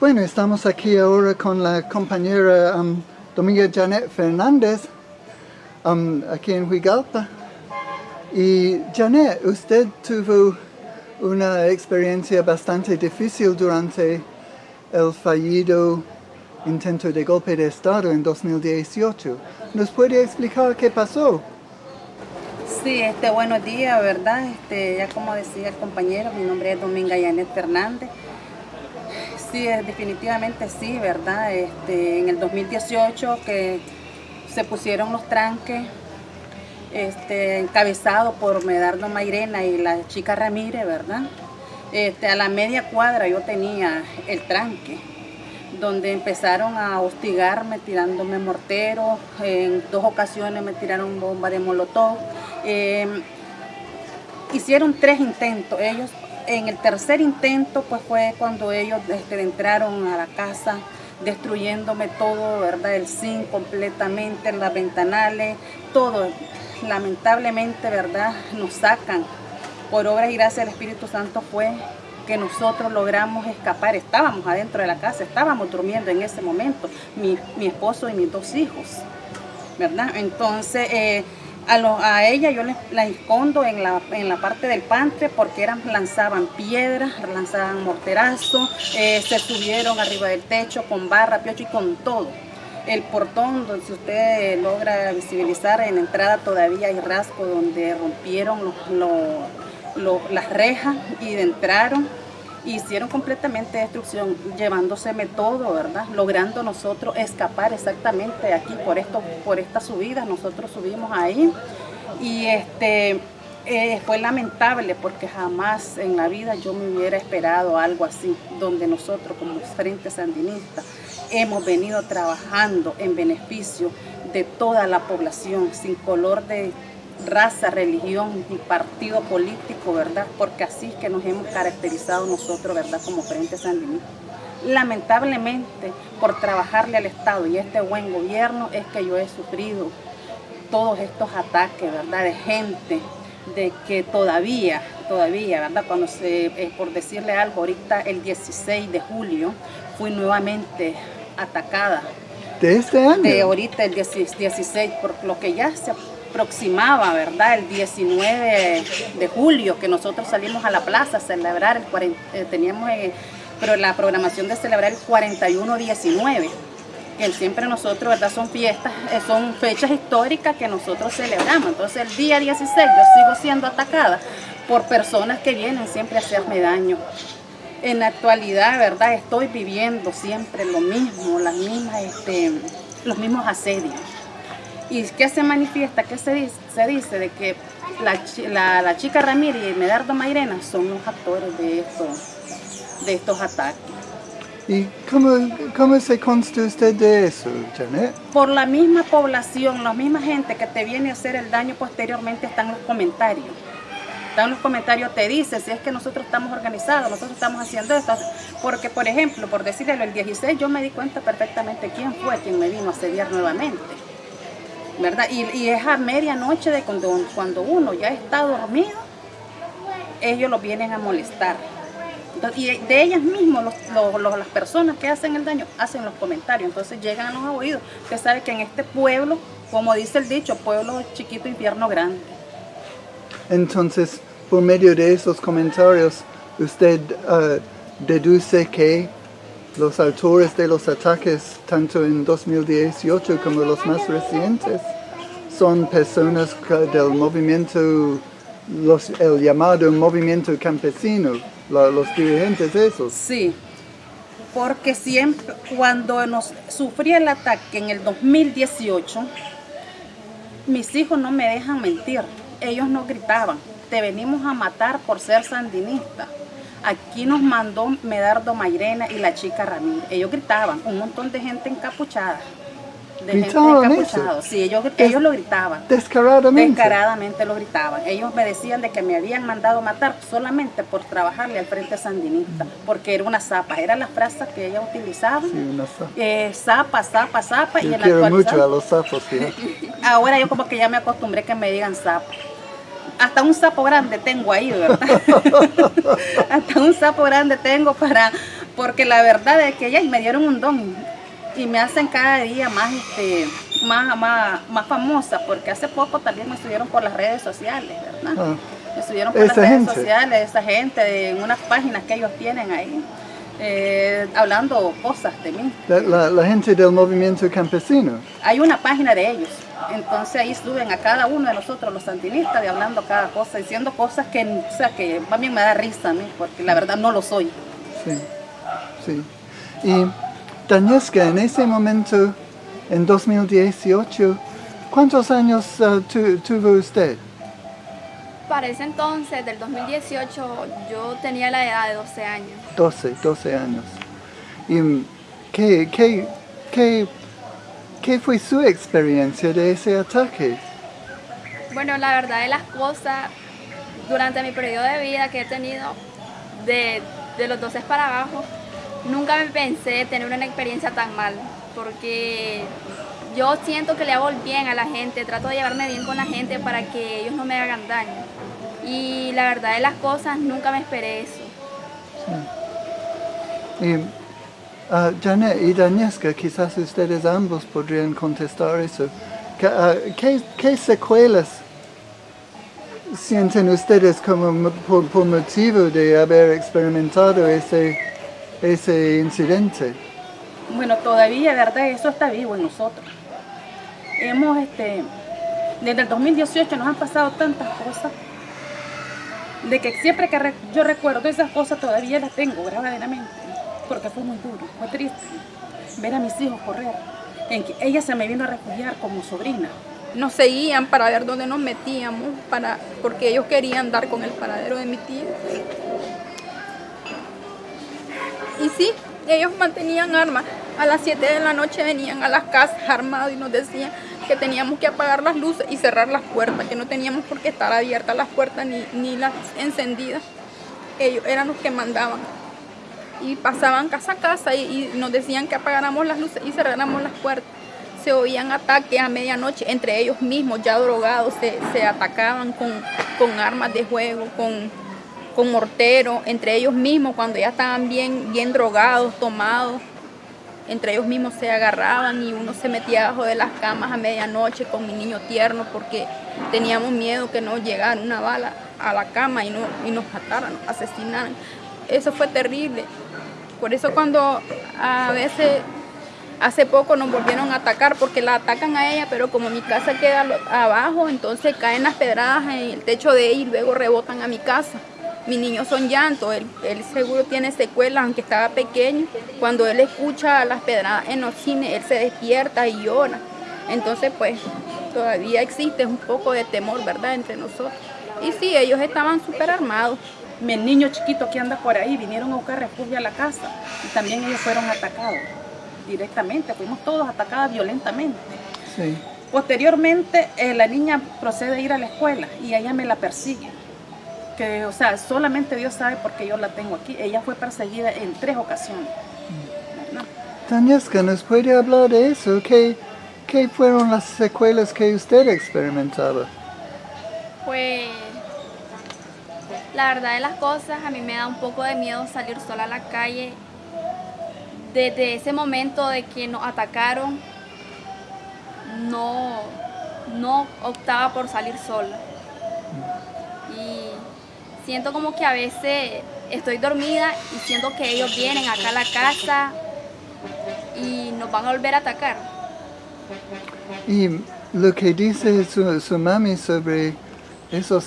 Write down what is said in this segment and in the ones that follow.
Bueno, estamos aquí ahora con la compañera um, Dominga Janet Fernández, um, aquí en Huigalpa. Y Janet, usted tuvo una experiencia bastante difícil durante el fallido intento de golpe de Estado en 2018. ¿Nos puede explicar qué pasó? Sí, este, buenos días, ¿verdad? Este, ya como decía el compañero, mi nombre es Dominga Yanet Fernández. Sí, definitivamente sí, ¿verdad? Este, en el 2018 que se pusieron los tranques este, encabezado por Medardo Mairena y la chica Ramírez, ¿verdad? Este, a la media cuadra yo tenía el tranque, donde empezaron a hostigarme tirándome mortero, en dos ocasiones me tiraron bomba de molotov. Em, hicieron tres intentos, ellos en el tercer intento pues fue cuando ellos este, entraron a la casa destruyéndome todo, ¿verdad? El zinc completamente, las ventanales, todo lamentablemente, ¿verdad? Nos sacan. Por obras y gracias del Espíritu Santo fue que nosotros logramos escapar. Estábamos adentro de la casa, estábamos durmiendo en ese momento, mi, esposo y mis dos hijos, ¿verdad? Entonces, eh, a, ella yo la escondo en la, en la parte del pantre porque eran, lanzaban piedras, lanzaban morterazos, eh, se subieron arriba del techo con barra, piocho y con todo. El portón, donde usted logra visibilizar en entrada todavía hay rasgos donde rompieron las rejas y entraron hicieron completamente destrucción, llevándoseme todo, ¿verdad? Logrando nosotros escapar exactamente aquí por esto, por esta subida, nosotros subimos ahí y este eh, fue lamentable porque jamás en la vida yo me hubiera esperado algo así, donde nosotros como Frente Sandinista hemos venido trabajando en beneficio de toda la población, sin color de raza, religión y partido político, ¿verdad? Porque así es que nos hemos caracterizado nosotros, ¿verdad? Como Frente Sandinista. Lamentablemente, por trabajarle al Estado y este buen gobierno, es que yo he sufrido todos estos ataques, ¿verdad? De gente de que todavía, todavía, ¿verdad? Cuando se, eh, por decirle algo, ahorita el 16 de julio fui nuevamente atacada. ¿De este año? De ahorita el 16, por lo que ya se aproximaba, ¿verdad? El 19 de julio que nosotros salimos a la plaza a celebrar, el eh, teníamos eh, pero la programación de celebrar el 41-19 que siempre nosotros, ¿verdad? Son fiestas, eh, son fechas históricas que nosotros celebramos. Entonces el día 16 yo sigo siendo atacada por personas que vienen siempre a hacerme daño. En la actualidad, ¿verdad? Estoy viviendo siempre lo mismo, las mismas, este, los mismos asedios. ¿Y qué se manifiesta? ¿Qué se dice? Se dice de que la, la, chica Ramírez y Medardo Mairena son los actores de estos, de estos ataques. ¿Y cómo, cómo se consta usted de eso, Janet? Por la misma población, la misma gente que te viene a hacer el daño posteriormente están los comentarios. Están los comentarios, te dice si es que nosotros estamos organizados, nosotros estamos haciendo esto. Porque, por ejemplo, por decirle el 16, yo me di cuenta perfectamente quién fue quien me vino a asediar nuevamente. ¿Verdad? Y, es a medianoche de cuando, cuando uno ya está dormido, ellos lo vienen a molestar y de ellas mismas, las personas que hacen el daño, hacen los comentarios. Entonces llegan a los oídos. Usted sabe que en este pueblo, como dice el dicho, pueblo chiquito, infierno grande. Entonces, por medio de esos comentarios, usted uh, deduce que los autores de los ataques, tanto en 2018 como los más recientes, son personas del movimiento, el llamado movimiento campesino los dirigentes esos. Sí, porque siempre, cuando nos sufrí el ataque en el 2018, mis hijos no me dejan mentir, ellos no gritaban, te venimos a matar por ser sandinista. Aquí nos mandó Medardo Mairena y la chica Ramírez. Ellos gritaban, un montón de gente encapuchada de gente encapuchada. Sí, ellos, ellos lo gritaban. Descaradamente. Descaradamente lo gritaban. Ellos me decían de que me habían mandado matar solamente por trabajarle al Frente Sandinista, porque era una zapa, era la frase que ella utilizaba. Sí, una zapa. Eh, zapa, zapa, zapa. Yo y quiero mucho a los sapos, Ahora yo como que ya me acostumbré que me digan zapa hasta un sapo grande tengo ahí, ¿verdad? hasta un sapo grande tengo para, porque la verdad es que ellas me dieron un don y me hacen cada día más, este, más, más, más famosa, porque hace poco también me estuvieron por las redes sociales, ¿verdad? Ah, Me estuvieron por las redes sociales, esa gente, en unas páginas que ellos tienen ahí, eh, hablando cosas de mí. la, la- la gente del movimiento campesino. Hay una página de ellos, entonces ahí suben a cada uno de nosotros, los sandinistas, de hablando cada cosa, diciendo cosas que, o sea, que también me da risa a mí, porque la verdad no lo soy. Sí, sí. Y Danieska, en ese momento, en 2018, ¿cuántos años tu- tuvo usted? Para ese entonces, del 2018, yo tenía la edad de 12 años. 12, 12 años. ¿Y qué, qué, qué, qué fue su experiencia de ese ataque? Bueno, la verdad de las cosas, durante mi periodo de vida que he tenido, de, de los 12 para abajo, nunca me pensé tener una experiencia tan mal, porque yo siento que le hago el bien a la gente, trato de llevarme bien con la gente para que ellos no me hagan daño. Y la verdad de las cosas, nunca me esperé eso. Y ah, Janet y Danieska, quizás ustedes ambos podrían contestar eso. ¿Qué, ah, qué- qué secuelas sienten ustedes como mo- por, por motivo de haber experimentado ese, ese incidente? Bueno, todavía, ¿verdad? Eso está vivo en nosotros. Hemos, este, desde el 2018 nos han pasado tantas cosas, de que siempre que yo recuerdo esas cosas todavía las tengo verdaderamente, porque fue muy duro, fue triste ver a mis hijos correr. En que ella se me vino a refugiar como sobrina. nos seguían para ver dónde nos metíamos, para, porque ellos querían dar con el paradero de mi tío. Y sí, ellos mantenían armas. A las 7 de la noche venían a las casas armados y nos decían que teníamos que apagar las luces y cerrar las puertas, que no teníamos por qué estar abiertas las puertas ni, ni las encendidas. Ellos eran los que mandaban. Y pasaban casa a casa y, nos decían que apagáramos las luces y cerráramos las puertas se oían ataques a medianoche entre ellos mismos, ya drogados, se, se atacaban con, con armas de juego, con, con mortero, entre ellos mismos, cuando ya estaban bien, bien drogados, tomados, entre ellos mismos se agarraban y uno se metía abajo de las camas a medianoche con mi niño tierno porque teníamos miedo que no llegara una bala a la cama y, no, y nos mataran, asesinaran. Eso fue terrible. Por eso cuando a veces Hace poco nos volvieron a atacar porque la atacan a ella, pero como mi casa queda abajo, entonces caen las pedradas en el techo de ella y luego rebotan a mi casa. Mis niños son llantos, él, él seguro tiene secuelas, aunque estaba pequeño. Cuando él escucha las pedradas en los cines, él se despierta y llora. Entonces, pues, todavía existe un poco de temor, ¿verdad?, entre nosotros. Y sí, ellos estaban súper armados. Mi niño chiquito que anda por ahí vinieron a buscar refugio a la casa y también ellos fueron atacados directamente, fuimos todos atacados violentamente. Sí. Posteriormente, eh, la niña procede a ir a la escuela y ella me la persigue. Que, o sea, solamente Dios sabe por qué yo la tengo aquí. Ella fue perseguida en tres ocasiones. ¿verdad? ¿nos puede hablar de eso? ¿Qué, qué fueron las secuelas que usted experimentaba? Pues la verdad de las cosas, a mí me da un poco de miedo salir sola a la calle. Desde ese momento de que nos atacaron, no, no optaba por salir sola. Siento como que a veces estoy dormida y siento que ellos vienen acá a la casa y nos van a volver a atacar. Y lo que dice su, su mami sobre esos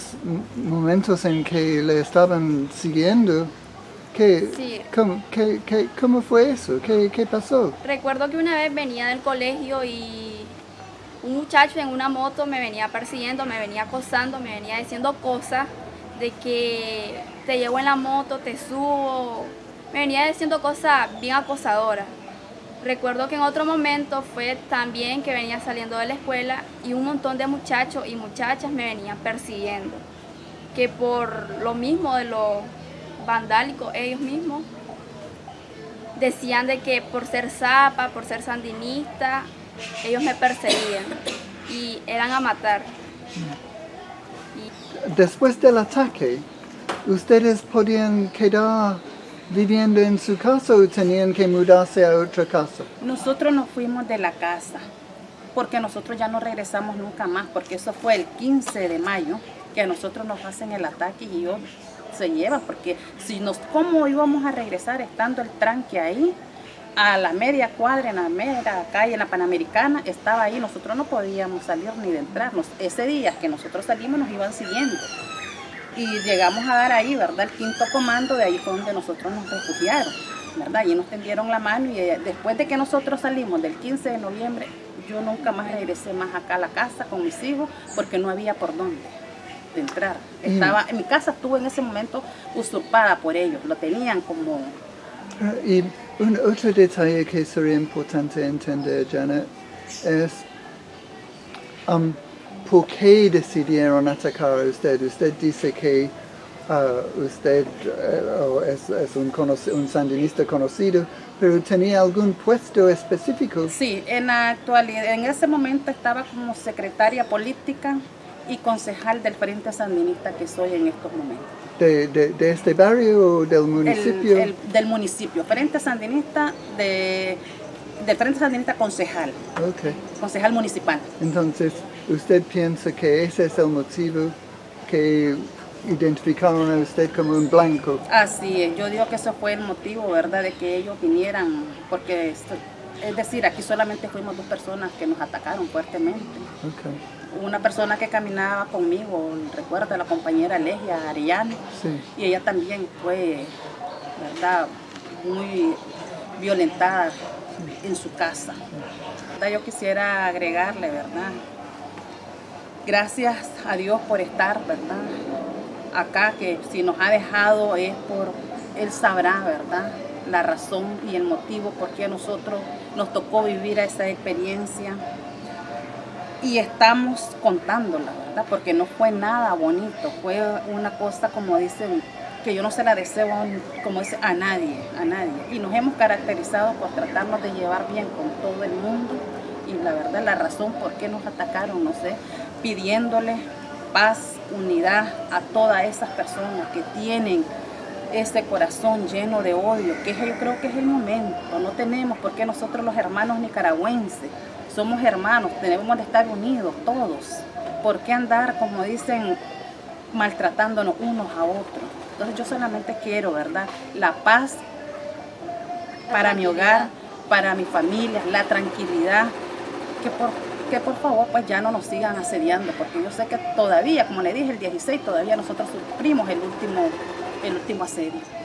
momentos en que le estaban siguiendo, ¿qué, Sí. cómo, qué- qué- cómo fue eso? ¿Qué, qué pasó? Recuerdo que una vez venía del colegio y un muchacho en una moto me venía persiguiendo, me venía acosando, me venía diciendo cosas de que te llevo en la moto, te subo. Me venía diciendo cosas bien acosadoras. Recuerdo que en otro momento fue también que venía saliendo de la escuela y un montón de muchachos y muchachas me venían persiguiendo. Que por lo mismo de lo vandálico ellos mismos decían de que por ser zapa, por ser sandinista, ellos me perseguían y eran a matar. Después del ataque, ¿ustedes podían quedar viviendo en su casa o tenían que mudarse a otra casa? Nosotros nos fuimos de la casa porque nosotros ya no regresamos nunca más, porque eso fue el 15 de mayo que a nosotros nos hacen el ataque y yo se lleva, porque si nos, ¿cómo íbamos a regresar estando el tranque ahí? A la media cuadra, en la media calle, en la Panamericana, estaba ahí, nosotros no podíamos salir ni de entrarnos. Ese día que nosotros salimos nos iban siguiendo. Y llegamos a dar ahí, ¿verdad? El quinto comando, de ahí fue donde nosotros nos refugiaron, ¿verdad? Y nos tendieron la mano y eh, después de que nosotros salimos del 15 de noviembre, yo nunca más regresé más acá a la casa con mis hijos porque no había por dónde de entrar. Estaba, en mi casa estuvo en ese momento usurpada por ellos, lo tenían como... Y un otro detalle que sería importante entender, Janet, es um, por qué decidieron atacar a usted. Usted dice que uh, usted uh, es, es un, un, sandinista conocido, pero tenía algún puesto específico. Sí, en actualidad, en ese momento estaba como secretaria política y concejal del Frente Sandinista que soy en estos momentos. ¿De, de, este barrio o del municipio? El, del municipio, Frente Sandinista de, del Frente Sandinista concejal, okay. concejal municipal. Entonces, ¿usted piensa que ese es el motivo que identificaron a usted como un blanco? Así es, yo digo que eso fue el motivo, ¿verdad?, de que ellos vinieran, porque, es decir, aquí solamente fuimos dos personas que nos atacaron fuertemente. Okay una persona que caminaba conmigo, recuerdo, la compañera Legia Arellano, y ella también fue, ¿verdad?, muy violentada en su casa. Yo quisiera agregarle, ¿verdad? Gracias a Dios por estar, ¿verdad? Acá, que si nos ha dejado es por, Él sabrá, ¿verdad? La razón y el motivo por qué a nosotros nos tocó vivir esa experiencia y estamos contándola, ¿verdad? Porque no fue nada bonito, fue una cosa como dicen, que yo no se la deseo como dice, a nadie, a nadie. Y nos hemos caracterizado por tratarnos de llevar bien con todo el mundo y la verdad la razón por qué nos atacaron, no sé, pidiéndole paz, unidad a todas esas personas que tienen ese corazón lleno de odio, que yo creo que es el momento, no tenemos porque nosotros los hermanos nicaragüenses somos hermanos, tenemos de estar unidos todos. ¿Por qué andar, como dicen, maltratándonos unos a otros? Entonces yo solamente quiero, ¿verdad? La paz para mi hogar, para mi familia, la tranquilidad, que por, que por favor pues ya no nos sigan asediando, porque yo sé que todavía, como le dije, el 16 todavía nosotros sufrimos el último, el último asedio.